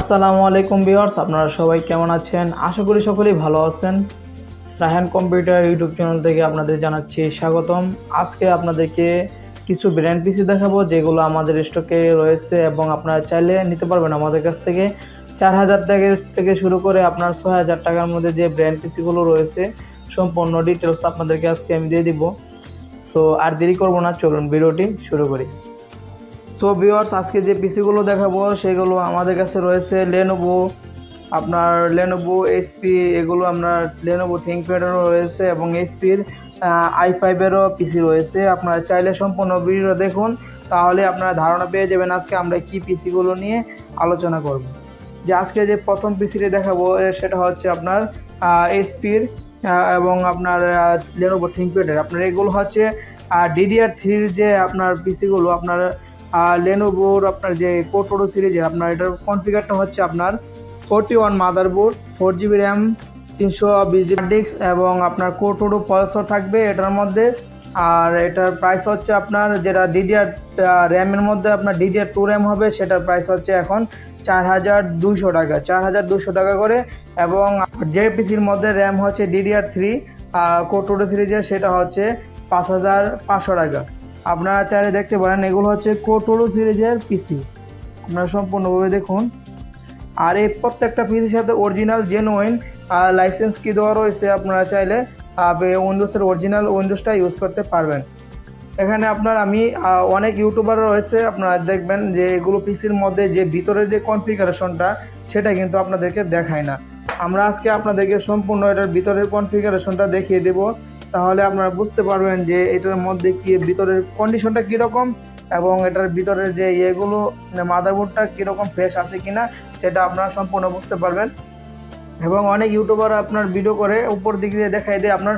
আসসালামু আলাইকুম ভিউয়ার্স, আপনারা সবাই কেমন আছেন? আশা করি সকলেই ভালো আছেন। রায়হান কম্পিউটার ইউটিউব চ্যানেল থেকে আপনাদের জানাচ্ছি স্বাগতম। আজকে আপনাদেরকে কিছু ব্র্যান্ড পিসি দেখাবো, যেগুলো আমাদের স্টকে রয়েছে এবং আপনারা চাইলে নিতে পারবেন আমাদের কাছ থেকে। চার হাজার টাকা থেকে শুরু করে আপনার ছয় হাজার টাকার মধ্যে যে ব্র্যান্ড পিসিগুলো রয়েছে, সম্পূর্ণ ডিটেলস আপনাদেরকে আজকে আমি দিয়ে দিব। সো আর দেরি করব না, চলুন ভিডিওটি শুরু করি। সো ভিউয়ার্স আজকে যে পিসিগুলো দেখাবো, সেগুলো আমাদের কাছে রয়েছে লেনোভো আপনার লেনোভো এইচপি এগুলো আপনার লেনোভো থিঙ্কপ্যাডেরও রয়েছে এবং এইচপির আই ফাইভেরও পিসি রয়েছে। আপনারা চাইলে সম্পূর্ণ ভিডিও দেখুন, তাহলে আপনারা ধারণা পেয়ে যাবেন আজকে আমরা কি পিসিগুলো নিয়ে আলোচনা করব। যে আজকে যে প্রথম পিসিটি দেখাবো সেটা হচ্ছে আপনার এইচপির এবং আপনার লেনোভো থিঙ্কপ্যাডের আপনার এগুলো হচ্ছে ডিডিআর থ্রির যে আপনার পিসিগুলো আপনার লেনোভোর আপনার যে কোটোরো সিরিজের আপনার এটার কনফিগারটা হচ্ছে আপনার forty one motherboard four GB RAM তিনশো বিশ জিবি ডিস্ক এবং আপনার কোটোরো প্রসেসর থাকবে এটার মধ্যে। আর এটার প্রাইস হচ্ছে আপনার যেটা ডিডিআর র্যামের মধ্যে আপনার ডিডিআর টু র্যাম হবে, সেটার প্রাইস হচ্ছে এখন চার হাজার দুশো টাকা, চার হাজার দুশো টাকা করে। এবং যে পিসির মধ্যে র্যাম হচ্ছে ডিডিআর থ্রি কোটোরো সিরিজের সেটা হচ্ছে পাঁচ হাজার পাঁচশো টাকা। আপনারা চাইলে দেখতে পারেন, এগুলো হচ্ছে কোটোরো সিরিজের পিসি আপনারা সম্পূর্ণভাবে দেখুন। আর এই প্রত্যেকটা পিসির সাথে অরিজিনাল জেনুইন লাইসেন্স কি দেওয়া রয়েছে আপনারা চাইলে উইন্ডোজের অরিজিনাল উইন্ডোজটা ইউজ করতে পারবেন। এখানে আপনার আমি অনেক ইউটিউবার রয়েছে, আপনারা দেখবেন যে এগুলো পিসির মধ্যে যে ভিতরের যে কনফিগারেশনটা সেটা কিন্তু আপনাদেরকে দেখায় না। আমরা আজকে আপনাদেরকে সম্পূর্ণ এটার ভিতরের কনফিগারেশনটা দেখিয়ে দেবো। তাহলে আপনারা বুঝতে পারবেন যে এটার মধ্যে কি, ভিতরের কন্ডিশনটা কীরকম এবং এটার ভিতরের যে ইয়েগুলো মাদারবোর্ডটা কীরকম ফ্রেশ আছে কিনা, সেটা আপনারা সম্পূর্ণ বুঝতে পারবেন। এবং অনেক ইউটিউবার আপনার ভিডিও করে, উপর দিক দিয়ে দেখাই দেয় আপনার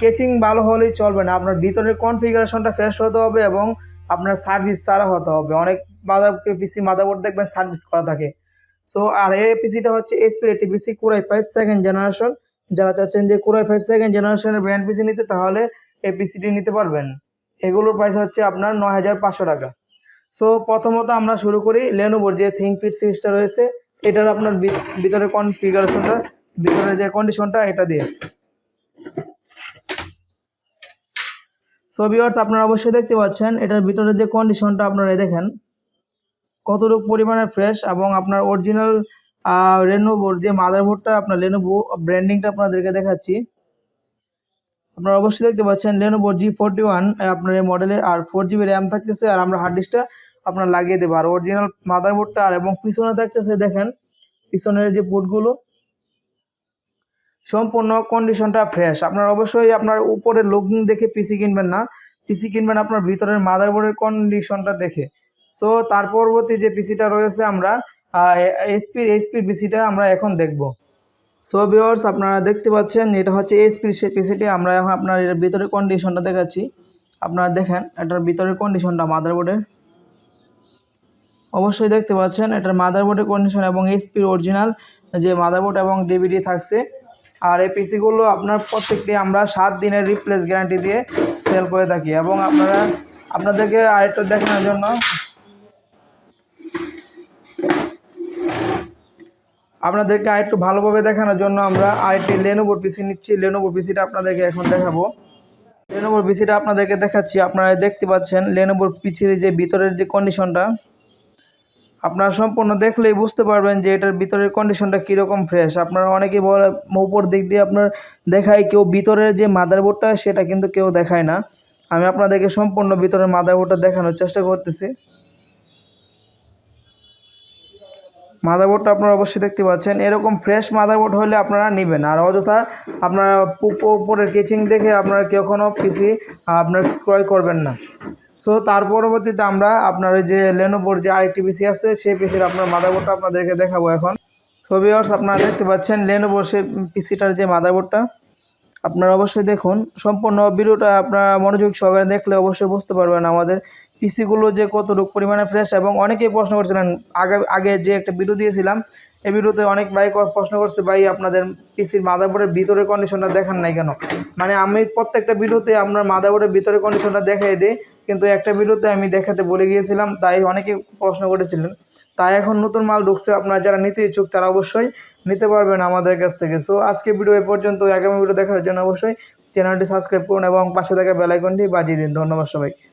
কেচিং ভালো হলেই চলবে না। আপনার ভিতরের কনফিগারেশনটা ফ্রেশ হতে হবে এবং আপনার সার্ভিস ছাড়া হতে হবে। অনেক মাদার পিসি মাদারবোর্ড দেখবেন সার্ভিস করা থাকে। সো আর এই পিসিটা হচ্ছে এসপি এটি PC core i five second generation যারা চাচ্ছেন যে কুরাই ফাইভ সেকেন্ড জেনারেশনের ব্র্যান্ড পিসি নিতে, তাহলে এই পিসিটি নিতে পারবেন। এগুলোর প্রাইস হচ্ছে আপনার নয় হাজার পাঁচশো টাকা। সো প্রথমত আমরা শুরু করি লেনোভোর যে থিঙ্কপিট সিরিজটা রয়েছে, এটার আপনার ভিতরে কনফিগারেশনটা ভিতরে যে কন্ডিশনটা এটা দিয়ে। সো ভিউয়ার্স আপনারা অবশ্যই দেখতে পাচ্ছেন, এটার ভিতরে যে কন্ডিশনটা আপনারা দেখেন, কতটুকু পরিমাণে ফ্রেশ এবং আপনার অরিজিনাল লেনোভোর যে মাদারবোর্ডটা আপনার লেনোভো ব্র্যান্ডিংটা আপনাদেরকে দেখাচ্ছি। আপনারা অবশ্যই দেখতে পাচ্ছেন লেনোভো জি ফোরটি ওয়ান আপনার এই মডেলের আর ফোর জিবি র্যাম থাকতেছে, আর আমরা হার্ড ডিস্কটা আপনার লাগিয়ে দেবো। আর অরিজিনাল মাদারবোর্ডটা আর এবং পিছনে থাকতেছে দেখেন, পিছনের যে পোর্টগুলো সম্পূর্ণ কন্ডিশনটা ফ্রেশ আপনার অবশ্যই আপনার উপরের লুকিং দেখে পিসি কিনবেন না। পিসি কিনবেন আপনার ভিতরের মাদারবোর্ডের কন্ডিশনটা দেখে। সো তার পরবর্তী যে পিসিটা রয়েছে আমরা এসপির এইচপির পিসিটা আমরা এখন দেখব। সো ভিওর্স আপনারা দেখতে পাচ্ছেন, এটা হচ্ছে এইচপির সে পিসিটি আমরা এখন আপনার এটার ভিতরের কন্ডিশনটা দেখাচ্ছি। আপনারা দেখেন, এটার ভিতরের কন্ডিশনটা মাদারবোর্ডের অবশ্যই দেখতে পাচ্ছেন, এটার মাদারবোর্ডের কন্ডিশন এবং এইচপির অরিজিনাল যে মাদারবোর্ড এবং ডিভিডি থাকছে। আর এই পিসিগুলো আপনার প্রত্যেকটি আমরা সাত দিনের রিপ্লেস গ্যারান্টি দিয়ে সেল করে থাকি। এবং আপনারা, আপনাদেরকে আরেকটু দেখানোর জন্য আপনাদেরকে আরেকটু ভালোভাবে দেখানোর জন্য আমরা আরেকটি লেনোভোর পিসি নিচ্ছি। লেনোভোর পিসিটা আপনাদেরকে এখন দেখাবো। লেনোভোর পিসিটা আপনাদেরকে দেখাচ্ছি। আপনারা দেখতে পাচ্ছেন লেনোভোর পিসির যে ভিতরের যে কন্ডিশনটা আপনারা সম্পূর্ণ দেখলেই বুঝতে পারবেন যে এটার ভিতরের কন্ডিশনটা কীরকম ফ্রেশ আপনারা অনেকেই বলে, উপর দিক দিয়ে আপনার দেখায় কেউ, ভিতরের যে মাদারবোর্ডটা সেটা কিন্তু কেউ দেখায় না। আমি আপনাদেরকে সম্পূর্ণ ভিতরের মাদারবোর্ডটা দেখানোর চেষ্টা করতেছি। মাদারবোর্ডটা আপনারা অবশ্যই দেখতে পাচ্ছেন। এরকম ফ্রেশ মাদারবোর্ড হলে আপনারা নেবেন। আর অযথা আপনারা উপরের কেচিং দেখে আপনারা কখনও পিসি আপনার ক্রয় করবেন না। সো তার পরবর্তীতে আমরা আপনার যে লেনোভোর যে আরেকটি পিসি আছে, সেই পিসির আপনার মাদারবোর্ডটা আপনাদেরকে দেখাবো এখন। সো ভিউয়ার্স আপনারা দেখতে পাচ্ছেন লেনোভোর সেই পিসিটার যে মাদারবোর্ডটা আপনারা অবশ্যই দেখুন। সম্পূর্ণ ভিডিওটা আপনারা মনোযোগ সহকারে দেখলে অবশ্যই বুঝতে পারবেন আমাদের পিসিগুলো যে কতটুকু পরিমাণে ফ্রেশ এবং অনেকেই প্রশ্ন করছিলেন, আগে আগে যে একটা ভিডিও দিয়েছিলাম, এই ভিডিওতে অনেক ভাই প্রশ্ন করছে, ভাই, আপনাদের পিসির মাদারবোর্ডের ভিতরের কন্ডিশনটা দেখান নাই কেন? মানে আমি প্রত্যেকটা ভিডিওতে আপনার মাদারবোর্ডের ভিতরে কন্ডিশনটা দেখাই দিই, কিন্তু একটা ভিডিওতে আমি দেখাতে বলে গিয়েছিলাম, তাই অনেকে প্রশ্ন করেছিলেন। তাই এখন নতুন মাল ঢুকছে, আপনারা যারা নিতে ইচ্ছুক তারা অবশ্যই নিতে পারবেন আমাদের কাছ থেকে। সো আজকে ভিডিও এ পর্যন্ত আগামী ভিডিও দেখার জন্য অবশ্যই চ্যানেলটি সাবস্ক্রাইব করুন এবং পাশে থাকা বেলাইকনটি বাজিয়ে দিন। ধন্যবাদ সবাইকে।